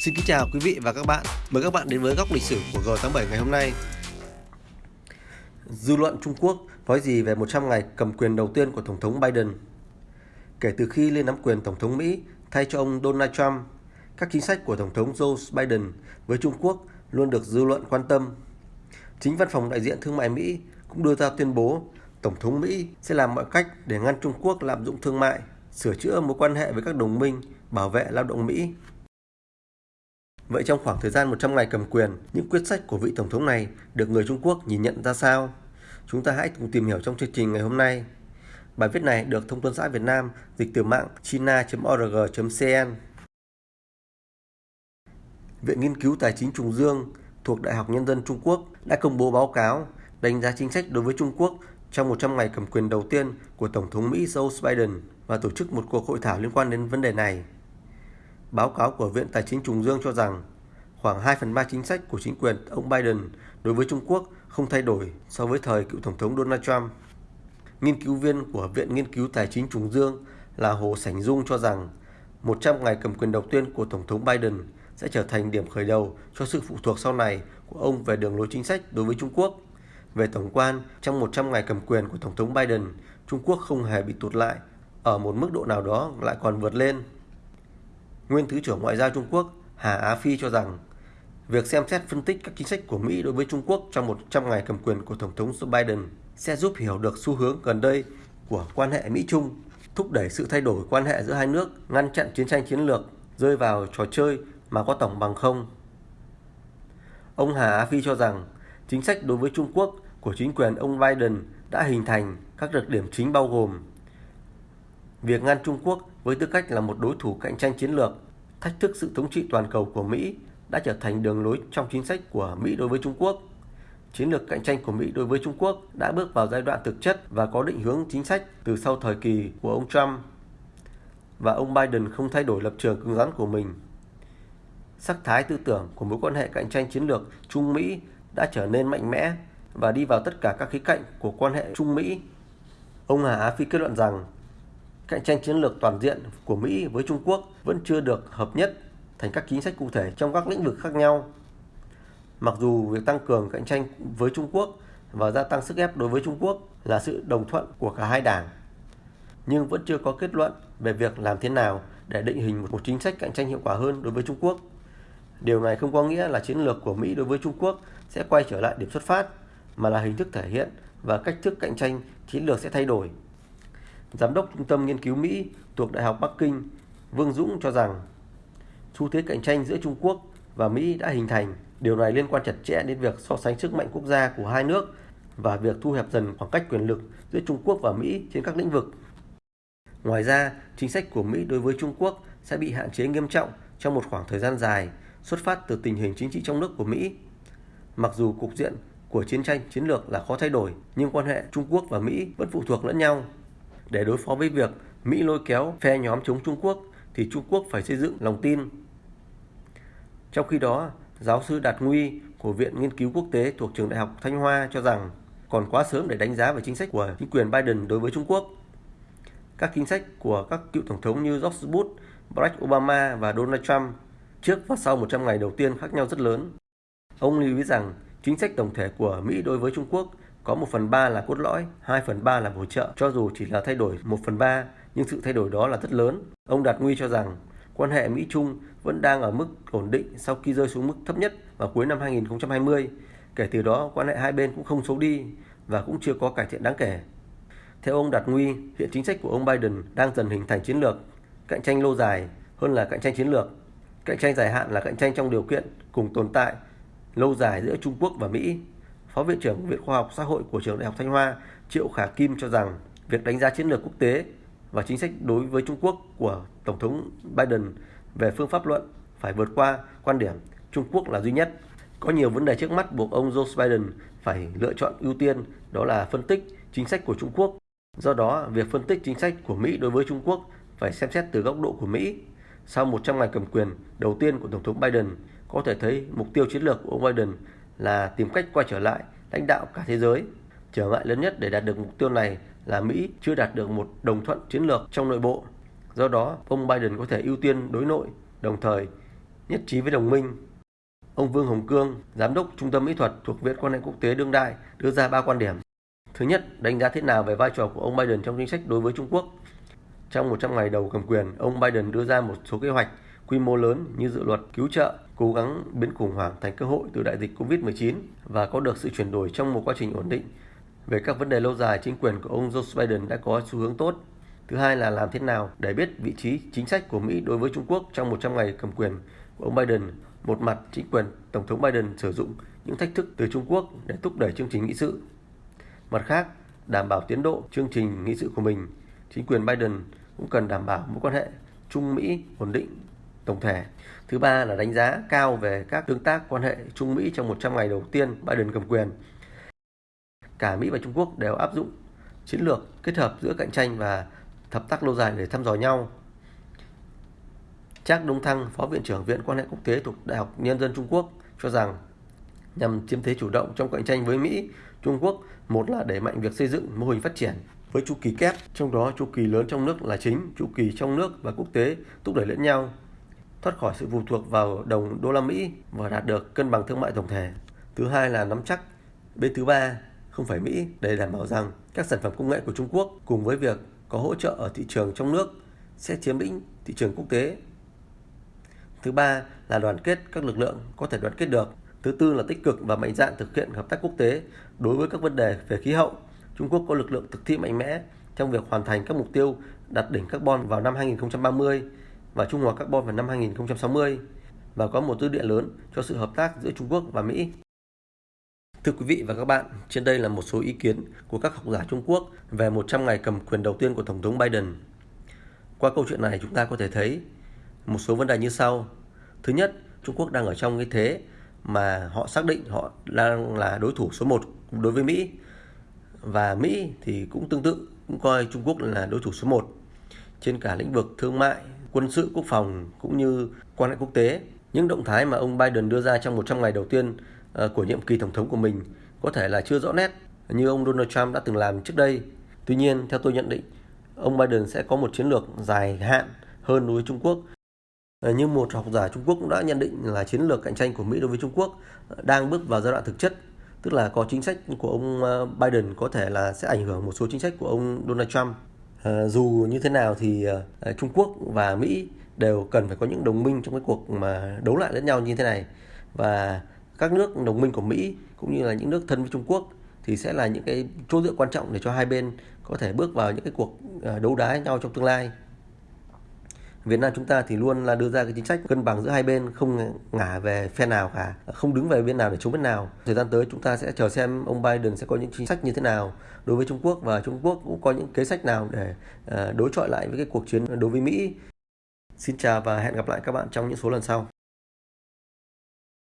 Xin kính chào quý vị và các bạn. Mời các bạn đến với góc lịch sử của G87 ngày hôm nay. Dư luận Trung Quốc nói gì về 100 ngày cầm quyền đầu tiên của Tổng thống Biden? Kể từ khi lên nắm quyền Tổng thống Mỹ thay cho ông Donald Trump, các chính sách của Tổng thống Joe Biden với Trung Quốc luôn được dư luận quan tâm. Chính văn phòng đại diện thương mại Mỹ cũng đưa ra tuyên bố Tổng thống Mỹ sẽ làm mọi cách để ngăn Trung Quốc lạm dụng thương mại, sửa chữa mối quan hệ với các đồng minh, bảo vệ lao động Mỹ Vậy trong khoảng thời gian 100 ngày cầm quyền, những quyết sách của vị Tổng thống này được người Trung Quốc nhìn nhận ra sao? Chúng ta hãy cùng tìm hiểu trong chương trình ngày hôm nay. Bài viết này được Thông tấn xã Việt Nam dịch từ mạng china.org.cn. Viện Nghiên cứu Tài chính Trùng Dương thuộc Đại học Nhân dân Trung Quốc đã công bố báo cáo đánh giá chính sách đối với Trung Quốc trong 100 ngày cầm quyền đầu tiên của Tổng thống Mỹ Joe Biden và tổ chức một cuộc hội thảo liên quan đến vấn đề này. Báo cáo của Viện Tài chính Trùng Dương cho rằng khoảng 2 phần 3 chính sách của chính quyền ông Biden đối với Trung Quốc không thay đổi so với thời cựu Tổng thống Donald Trump. Nghiên cứu viên của Viện Nghiên cứu Tài chính Trùng Dương là Hồ Sảnh Dung cho rằng 100 ngày cầm quyền đầu tiên của Tổng thống Biden sẽ trở thành điểm khởi đầu cho sự phụ thuộc sau này của ông về đường lối chính sách đối với Trung Quốc. Về tổng quan, trong 100 ngày cầm quyền của Tổng thống Biden, Trung Quốc không hề bị tụt lại, ở một mức độ nào đó lại còn vượt lên. Nguyên Thứ trưởng Ngoại giao Trung Quốc Hà Á Phi cho rằng việc xem xét phân tích các chính sách của Mỹ đối với Trung Quốc trong 100 ngày cầm quyền của Tổng thống Joe Biden sẽ giúp hiểu được xu hướng gần đây của quan hệ Mỹ-Trung, thúc đẩy sự thay đổi quan hệ giữa hai nước, ngăn chặn chiến tranh chiến lược, rơi vào trò chơi mà có tổng bằng không. Ông Hà Á Phi cho rằng chính sách đối với Trung Quốc của chính quyền ông Biden đã hình thành các đặc điểm chính bao gồm việc ngăn Trung Quốc với tư cách là một đối thủ cạnh tranh chiến lược, thách thức sự thống trị toàn cầu của Mỹ đã trở thành đường lối trong chính sách của Mỹ đối với Trung Quốc. Chiến lược cạnh tranh của Mỹ đối với Trung Quốc đã bước vào giai đoạn thực chất và có định hướng chính sách từ sau thời kỳ của ông Trump. Và ông Biden không thay đổi lập trường cứng rắn của mình. Sắc thái tư tưởng của mối quan hệ cạnh tranh chiến lược Trung Mỹ đã trở nên mạnh mẽ và đi vào tất cả các khía cạnh của quan hệ Trung Mỹ. Ông Hà Á Phi kết luận rằng cạnh tranh chiến lược toàn diện của Mỹ với Trung Quốc vẫn chưa được hợp nhất thành các chính sách cụ thể trong các lĩnh vực khác nhau. Mặc dù việc tăng cường cạnh tranh với Trung Quốc và gia tăng sức ép đối với Trung Quốc là sự đồng thuận của cả hai đảng, nhưng vẫn chưa có kết luận về việc làm thế nào để định hình một chính sách cạnh tranh hiệu quả hơn đối với Trung Quốc. Điều này không có nghĩa là chiến lược của Mỹ đối với Trung Quốc sẽ quay trở lại điểm xuất phát, mà là hình thức thể hiện và cách thức cạnh tranh chiến lược sẽ thay đổi. Giám đốc Trung tâm Nghiên cứu Mỹ thuộc Đại học Bắc Kinh Vương Dũng cho rằng xu thế cạnh tranh giữa Trung Quốc và Mỹ đã hình thành. Điều này liên quan chặt chẽ đến việc so sánh sức mạnh quốc gia của hai nước và việc thu hẹp dần khoảng cách quyền lực giữa Trung Quốc và Mỹ trên các lĩnh vực. Ngoài ra, chính sách của Mỹ đối với Trung Quốc sẽ bị hạn chế nghiêm trọng trong một khoảng thời gian dài xuất phát từ tình hình chính trị trong nước của Mỹ. Mặc dù cục diện của chiến tranh chiến lược là khó thay đổi, nhưng quan hệ Trung Quốc và Mỹ vẫn phụ thuộc lẫn nhau. Để đối phó với việc Mỹ lôi kéo phe nhóm chống Trung Quốc thì Trung Quốc phải xây dựng lòng tin. Trong khi đó, giáo sư Đạt Nguy của Viện Nghiên cứu Quốc tế thuộc Trường Đại học Thanh Hoa cho rằng còn quá sớm để đánh giá về chính sách của chính quyền Biden đối với Trung Quốc. Các chính sách của các cựu tổng thống như George Bush, Barack Obama và Donald Trump trước và sau 100 ngày đầu tiên khác nhau rất lớn. Ông lưu ý rằng chính sách tổng thể của Mỹ đối với Trung Quốc có 1 phần 3 là cốt lõi, 2 phần 3 là bổ trợ, cho dù chỉ là thay đổi 1 phần 3, nhưng sự thay đổi đó là rất lớn. Ông Đạt Nguy cho rằng quan hệ Mỹ-Trung vẫn đang ở mức ổn định sau khi rơi xuống mức thấp nhất vào cuối năm 2020. Kể từ đó, quan hệ hai bên cũng không xấu đi và cũng chưa có cải thiện đáng kể. Theo ông Đạt Nguy, hiện chính sách của ông Biden đang dần hình thành chiến lược cạnh tranh lâu dài hơn là cạnh tranh chiến lược. Cạnh tranh dài hạn là cạnh tranh trong điều kiện cùng tồn tại lâu dài giữa Trung Quốc và Mỹ Phó Viện trưởng Viện Khoa học Xã hội của Trường Đại học Thanh Hoa Triệu Khả Kim cho rằng việc đánh giá chiến lược quốc tế và chính sách đối với Trung Quốc của Tổng thống Biden về phương pháp luận phải vượt qua quan điểm Trung Quốc là duy nhất. Có nhiều vấn đề trước mắt buộc ông Joe Biden phải lựa chọn ưu tiên đó là phân tích chính sách của Trung Quốc. Do đó, việc phân tích chính sách của Mỹ đối với Trung Quốc phải xem xét từ góc độ của Mỹ. Sau 100 ngày cầm quyền đầu tiên của Tổng thống Biden, có thể thấy mục tiêu chiến lược của ông Biden là tìm cách quay trở lại lãnh đạo cả thế giới. Trở ngại lớn nhất để đạt được mục tiêu này là Mỹ chưa đạt được một đồng thuận chiến lược trong nội bộ. Do đó, ông Biden có thể ưu tiên đối nội, đồng thời nhất trí với đồng minh. Ông Vương Hồng Cương, Giám đốc Trung tâm Mỹ thuật thuộc Viện quan hệ quốc tế đương đại đưa ra ba quan điểm. Thứ nhất, đánh giá thế nào về vai trò của ông Biden trong chính sách đối với Trung Quốc. Trong 100 ngày đầu cầm quyền, ông Biden đưa ra một số kế hoạch quy mô lớn như dự luật cứu trợ, cố gắng biến khủng hoảng thành cơ hội từ đại dịch COVID-19 và có được sự chuyển đổi trong một quá trình ổn định. Về các vấn đề lâu dài, chính quyền của ông Joe Biden đã có xu hướng tốt. Thứ hai là làm thế nào để biết vị trí chính sách của Mỹ đối với Trung Quốc trong 100 ngày cầm quyền của ông Biden. Một mặt, chính quyền Tổng thống Biden sử dụng những thách thức từ Trung Quốc để thúc đẩy chương trình nghị sự. Mặt khác, đảm bảo tiến độ chương trình nghị sự của mình, chính quyền Biden cũng cần đảm bảo mối quan hệ Trung Mỹ ổn định tổng thể. Thứ ba là đánh giá cao về các tương tác quan hệ Trung Mỹ trong 100 ngày đầu tiên Biden cầm quyền. Cả Mỹ và Trung Quốc đều áp dụng chiến lược kết hợp giữa cạnh tranh và hợp tác lâu dài để thăm dò nhau. Trác Đông Thăng, Phó Viện trưởng Viện quan hệ quốc tế thuộc Đại học Nhân dân Trung Quốc cho rằng nhằm chiếm thế chủ động trong cạnh tranh với Mỹ, Trung Quốc một là đẩy mạnh việc xây dựng mô hình phát triển với chu kỳ kép, trong đó chu kỳ lớn trong nước là chính, chu kỳ trong nước và quốc tế thúc đẩy lẫn nhau, thoát khỏi sự phụ thuộc vào đồng đô la Mỹ và đạt được cân bằng thương mại tổng thể. Thứ hai là nắm chắc bên thứ ba, không phải Mỹ để đảm bảo rằng các sản phẩm công nghệ của Trung Quốc cùng với việc có hỗ trợ ở thị trường trong nước sẽ chiếm lĩnh thị trường quốc tế. Thứ ba là đoàn kết các lực lượng có thể đoàn kết được. Thứ tư là tích cực và mạnh dạn thực hiện hợp tác quốc tế đối với các vấn đề về khí hậu. Trung Quốc có lực lượng thực thi mạnh mẽ trong việc hoàn thành các mục tiêu đạt đỉnh carbon vào năm 2030 và trung hòa carbon vào năm 2060 và có một dư địa lớn cho sự hợp tác giữa Trung Quốc và Mỹ. Thưa quý vị và các bạn, trên đây là một số ý kiến của các học giả Trung Quốc về 100 ngày cầm quyền đầu tiên của Tổng thống Biden. Qua câu chuyện này chúng ta có thể thấy một số vấn đề như sau. Thứ nhất, Trung Quốc đang ở trong cái thế mà họ xác định họ đang là đối thủ số 1 đối với Mỹ. Và Mỹ thì cũng tương tự, cũng coi Trung Quốc là đối thủ số 1 trên cả lĩnh vực thương mại, quân sự, quốc phòng cũng như quan hệ quốc tế. Những động thái mà ông Biden đưa ra trong 100 ngày đầu tiên ờ, của nhiệm kỳ tổng thống của mình có thể là chưa rõ nét như ông Donald Trump đã từng làm trước đây. Tuy nhiên, theo tôi nhận định, ông Biden sẽ có một chiến lược dài hạn hơn đối với Trung Quốc. Ờ, như một học giả Trung Quốc cũng đã nhận định là chiến lược cạnh tranh của Mỹ đối với Trung Quốc ờ, đang bước vào giai đoạn thực chất, tức là có chính sách của ông Biden có thể là sẽ ảnh hưởng một số chính sách của ông Donald Trump. Ờ, dù như thế nào thì ờ, ờ, Trung Quốc và Mỹ đều cần phải có những đồng minh trong cái cuộc mà đấu lại lẫn nhau như thế này và các nước đồng minh của Mỹ cũng như là những nước thân với Trung Quốc thì sẽ là những cái chỗ dựa quan trọng để cho hai bên có thể bước vào những cái cuộc đấu đá nhau trong tương lai. Việt Nam chúng ta thì luôn là đưa ra cái chính sách cân bằng giữa hai bên không ngả về phe nào cả, không đứng về bên nào để chống bên nào. Thời gian tới chúng ta sẽ chờ xem ông Biden sẽ có những chính sách như thế nào đối với Trung Quốc và Trung Quốc cũng có những kế sách nào để ờ, đối chọi lại với cái cuộc chiến đối với Mỹ. Xin chào và hẹn gặp lại các bạn trong những số lần sau.